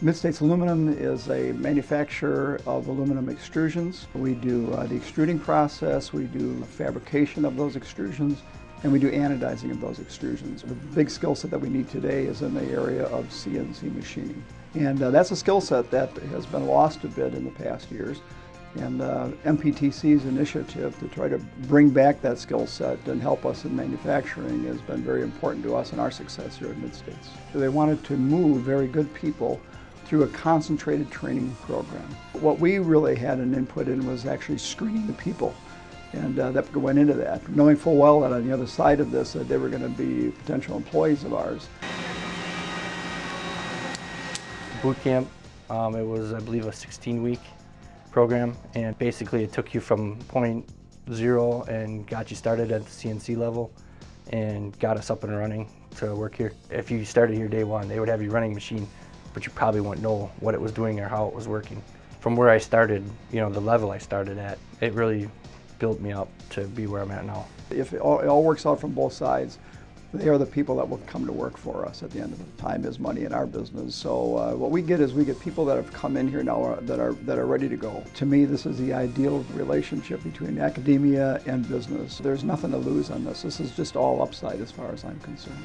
Mid-States Aluminum is a manufacturer of aluminum extrusions. We do uh, the extruding process, we do fabrication of those extrusions, and we do anodizing of those extrusions. The big skill set that we need today is in the area of CNC machining. And uh, that's a skill set that has been lost a bit in the past years. And uh, MPTC's initiative to try to bring back that skill set and help us in manufacturing has been very important to us and our success here at Mid-States. They wanted to move very good people through a concentrated training program. What we really had an input in was actually screening the people and uh, that went into that, knowing full well that on the other side of this that they were going to be potential employees of ours. Boot camp, um, it was I believe a 16 week program and basically it took you from point zero and got you started at the CNC level and got us up and running to work here. If you started here day one, they would have you running machine, but you probably wouldn't know what it was doing or how it was working. From where I started, you know, the level I started at, it really built me up to be where I'm at now. If it all, it all works out from both sides, they are the people that will come to work for us at the end of the time is money in our business. So uh, what we get is we get people that have come in here now uh, that are that are ready to go. To me, this is the ideal relationship between academia and business. There's nothing to lose on this. This is just all upside as far as I'm concerned.